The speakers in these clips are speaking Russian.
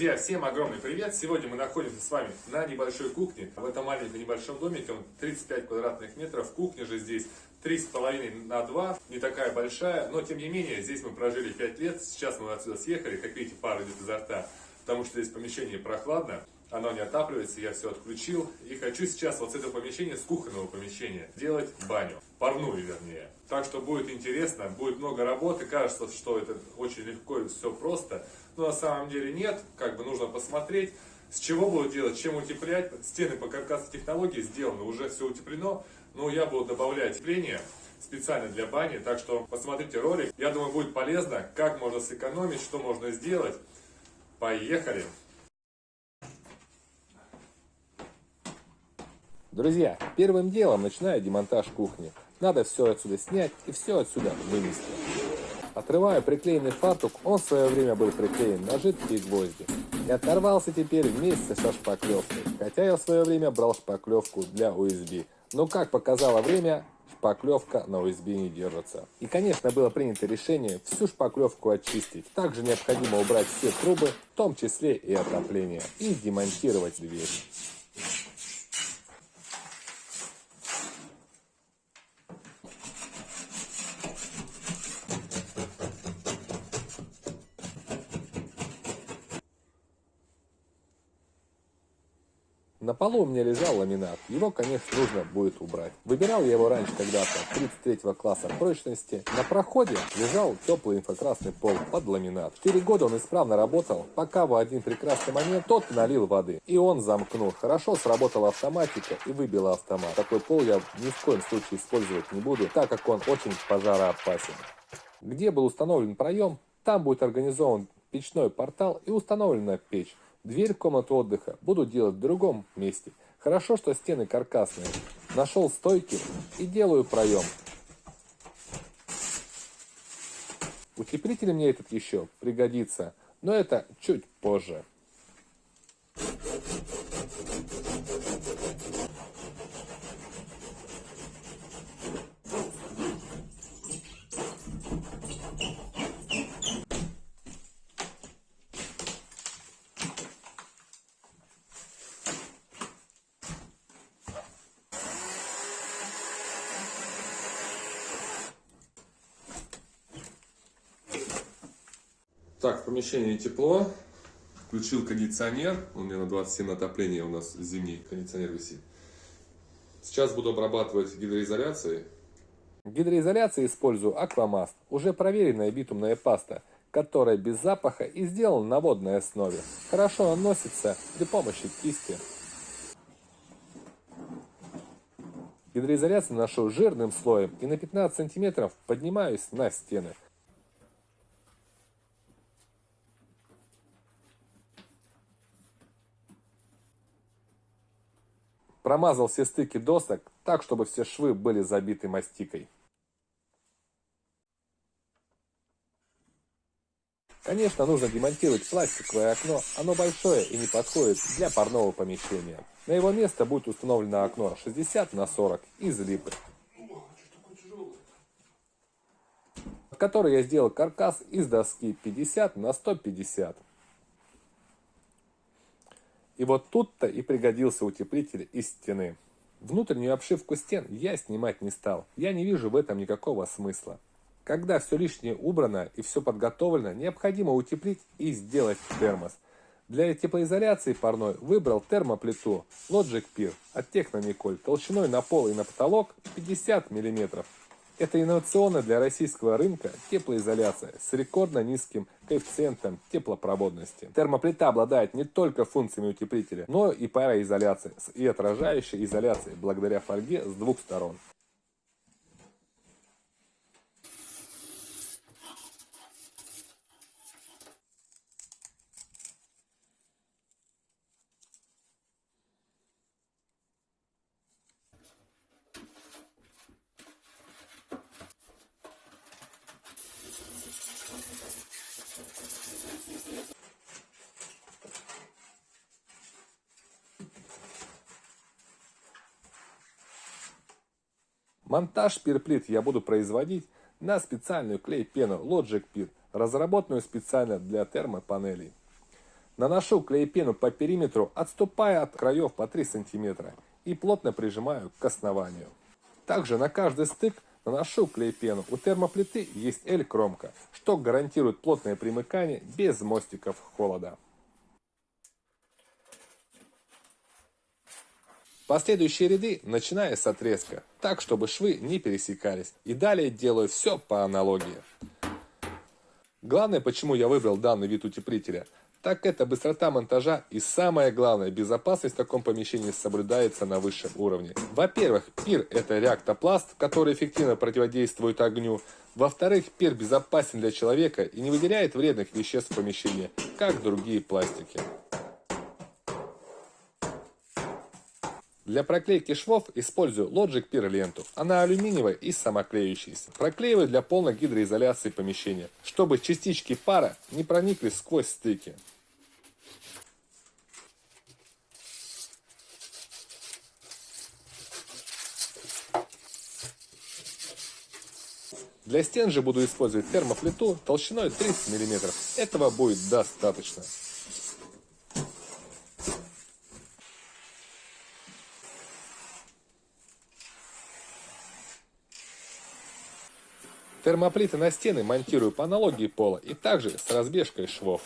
Друзья, всем огромный привет! Сегодня мы находимся с вами на небольшой кухне. В этом маленьком небольшом домике, он 35 квадратных метров. Кухня же здесь 3,5 на 2, не такая большая, но тем не менее, здесь мы прожили 5 лет. Сейчас мы отсюда съехали, как видите, пар идет изо рта, потому что здесь помещение прохладно оно не отапливается, я все отключил. И хочу сейчас вот с этого помещения, с кухонного помещения, делать баню, парную вернее. Так что будет интересно, будет много работы, кажется, что это очень легко и все просто. Но на самом деле нет, как бы нужно посмотреть, с чего буду делать, чем утеплять. Стены по каркасной технологии сделаны, уже все утеплено, но я буду добавлять утепление специально для бани, так что посмотрите ролик. Я думаю, будет полезно, как можно сэкономить, что можно сделать. Поехали! Друзья, первым делом начинаю демонтаж кухни. Надо все отсюда снять и все отсюда вынести. Отрываю приклеенный фартук, он в свое время был приклеен на жидкие гвозди. И оторвался теперь вместе со шпаклевкой. Хотя я в свое время брал шпаклевку для USB. Но как показало время, шпаклевка на USB не держится. И конечно было принято решение всю шпаклевку очистить. Также необходимо убрать все трубы, в том числе и отопление. И демонтировать дверь. Полу у меня лежал ламинат. Его, конечно, нужно будет убрать. Выбирал я его раньше когда-то, 33 класса прочности. На проходе лежал теплый инфракрасный пол под ламинат. Четыре года он исправно работал, пока в один прекрасный момент тот налил воды. И он замкнул. Хорошо сработала автоматика и выбила автомат. Такой пол я ни в коем случае использовать не буду, так как он очень пожароопасен. Где был установлен проем, там будет организован печной портал и установлена печь. Дверь в комнату отдыха буду делать в другом месте. Хорошо, что стены каркасные. Нашел стойки и делаю проем. Утеплитель мне этот еще пригодится, но это чуть позже. Так, в помещении тепло. Включил кондиционер. У меня на 27 отопление у нас зимний кондиционер висит. Сейчас буду обрабатывать гидроизоляцией. В гидроизоляции использую аквамаст, уже проверенная битумная паста, которая без запаха и сделана на водной основе. Хорошо наносится при помощи кисти. Гидроизоляцию ношу жирным слоем и на 15 сантиметров поднимаюсь на стены. Промазал все стыки досок так, чтобы все швы были забиты мастикой. Конечно, нужно демонтировать пластиковое окно, оно большое и не подходит для парного помещения. На его место будет установлено окно 60 на 40 из липы, в которой я сделал каркас из доски 50 на 150. И вот тут-то и пригодился утеплитель из стены. Внутреннюю обшивку стен я снимать не стал, я не вижу в этом никакого смысла. Когда все лишнее убрано и все подготовлено, необходимо утеплить и сделать термос. Для теплоизоляции парной выбрал термоплиту Logic Peer от Technonicol толщиной на пол и на потолок 50 мм. Это инновационная для российского рынка теплоизоляция с рекордно низким коэффициентом теплопроводности. Термоплита обладает не только функциями утеплителя, но и пароизоляцией и отражающей изоляцией благодаря фольге с двух сторон. Монтаж пирплит я буду производить на специальную клей-пену Logic Pir, разработанную специально для термопанелей. Наношу клей-пену по периметру, отступая от краев по 3 см и плотно прижимаю к основанию. Также на каждый стык наношу клей-пену. У термоплиты есть L-кромка, что гарантирует плотное примыкание без мостиков холода. Последующие ряды начиная с отрезка, так чтобы швы не пересекались. И далее делаю все по аналогии. Главное, почему я выбрал данный вид утеплителя, так это быстрота монтажа и самое главное, безопасность в таком помещении соблюдается на высшем уровне. Во-первых, пир это реактопласт, который эффективно противодействует огню. Во-вторых, пир безопасен для человека и не выделяет вредных веществ в помещении, как другие пластики. Для проклейки швов использую Logic Peer ленту. Она алюминиевая и самоклеющаяся. Проклеиваю для полной гидроизоляции помещения, чтобы частички пара не проникли сквозь стыки. Для стен же буду использовать термоплиту толщиной 30 мм. Этого будет достаточно. Термоплиты на стены монтирую по аналогии пола и также с разбежкой швов.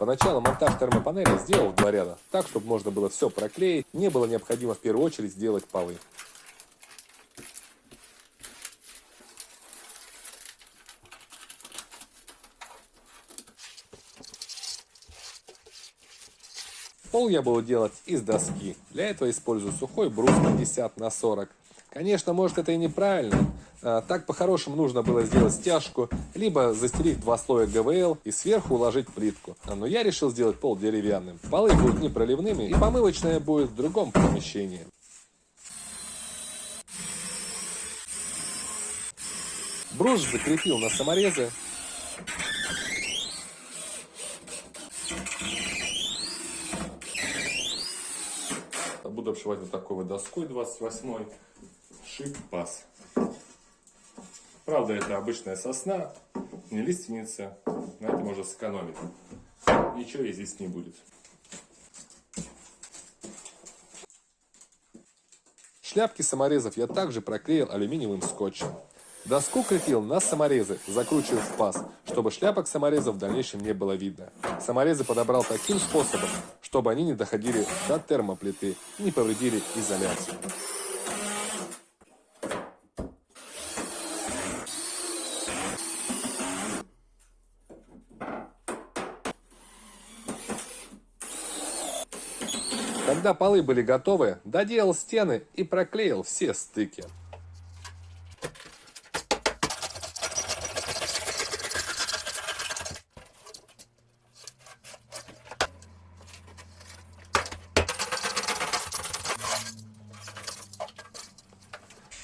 Поначалу монтаж термопанели сделал в два ряда, так, чтобы можно было все проклеить, не было необходимо в первую очередь сделать полы. Пол я буду делать из доски. Для этого использую сухой брус 50 на 40. Конечно, может это и неправильно, так по-хорошему нужно было сделать стяжку, либо застелить два слоя ГВЛ и сверху уложить плитку. Но я решил сделать пол деревянным. Полы будут непроливными и помывочная будет в другом помещении. Брус закрепил на саморезы. Буду обшивать вот такой вот доской 28 шип-пас. Правда, это обычная сосна, не лиственница. На этом можно сэкономить. Ничего и здесь не будет. Шляпки саморезов я также проклеил алюминиевым скотчем. Доску крепил на саморезы, закручивая в паз, чтобы шляпок саморезов в дальнейшем не было видно. Саморезы подобрал таким способом, чтобы они не доходили до термоплиты и не повредили изоляцию. Когда полы были готовы, доделал стены и проклеил все стыки.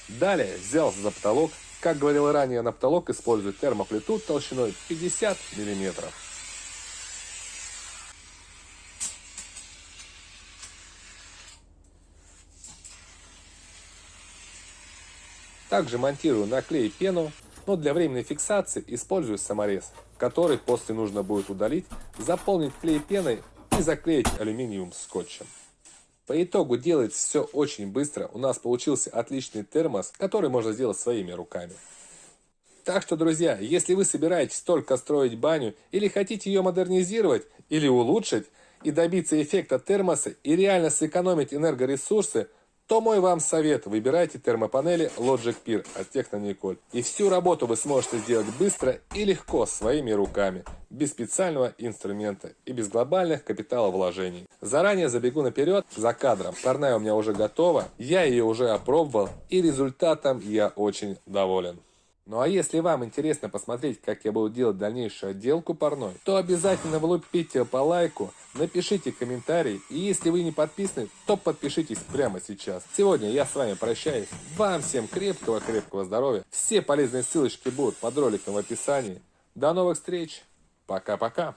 Далее взялся за потолок. Как говорил ранее, на потолок используют термоплиту толщиной 50 миллиметров. Также монтирую на клей пену, но для временной фиксации использую саморез, который после нужно будет удалить, заполнить клей пеной и заклеить алюминиевым скотчем. По итогу делается все очень быстро, у нас получился отличный термос, который можно сделать своими руками. Так что, друзья, если вы собираетесь только строить баню или хотите ее модернизировать или улучшить и добиться эффекта термоса и реально сэкономить энергоресурсы, то мой вам совет, выбирайте термопанели Logic Peer от Технониколь. И всю работу вы сможете сделать быстро и легко своими руками, без специального инструмента и без глобальных капиталовложений. Заранее забегу наперед за кадром. Парная у меня уже готова, я ее уже опробовал и результатом я очень доволен. Ну а если вам интересно посмотреть, как я буду делать дальнейшую отделку парной, то обязательно влупите по лайку, напишите комментарий, и если вы не подписаны, то подпишитесь прямо сейчас. Сегодня я с вами прощаюсь. Вам всем крепкого-крепкого здоровья. Все полезные ссылочки будут под роликом в описании. До новых встреч. Пока-пока.